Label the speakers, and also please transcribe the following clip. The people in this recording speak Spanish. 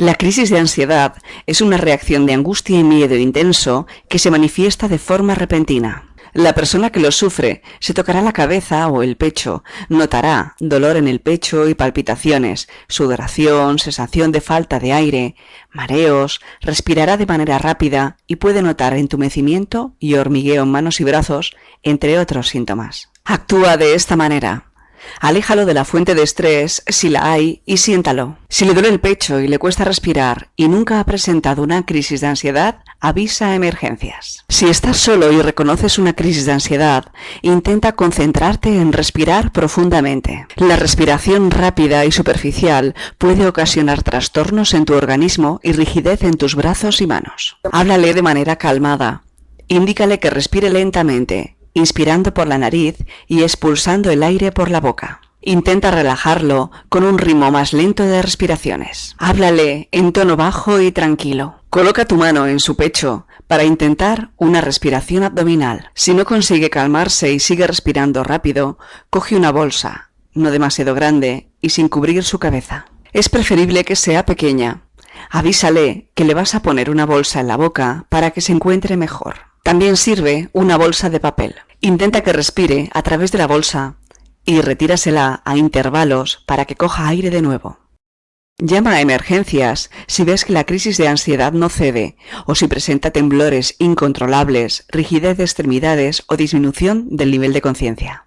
Speaker 1: La crisis de ansiedad es una reacción de angustia y miedo intenso que se manifiesta de forma repentina. La persona que lo sufre se tocará la cabeza o el pecho, notará dolor en el pecho y palpitaciones, sudoración, sensación de falta de aire, mareos, respirará de manera rápida y puede notar entumecimiento y hormigueo en manos y brazos, entre otros síntomas. Actúa de esta manera. Aléjalo de la fuente de estrés si la hay y siéntalo. Si le duele el pecho y le cuesta respirar y nunca ha presentado una crisis de ansiedad, avisa a emergencias. Si estás solo y reconoces una crisis de ansiedad, intenta concentrarte en respirar profundamente. La respiración rápida y superficial puede ocasionar trastornos en tu organismo y rigidez en tus brazos y manos. Háblale de manera calmada. Indícale que respire lentamente inspirando por la nariz y expulsando el aire por la boca. Intenta relajarlo con un ritmo más lento de respiraciones. Háblale en tono bajo y tranquilo. Coloca tu mano en su pecho para intentar una respiración abdominal. Si no consigue calmarse y sigue respirando rápido, coge una bolsa, no demasiado grande y sin cubrir su cabeza. Es preferible que sea pequeña. Avísale que le vas a poner una bolsa en la boca para que se encuentre mejor. También sirve una bolsa de papel. Intenta que respire a través de la bolsa y retírasela a intervalos para que coja aire de nuevo. Llama a emergencias si ves que la crisis de ansiedad no cede o si presenta temblores incontrolables, rigidez de extremidades o disminución del nivel de conciencia.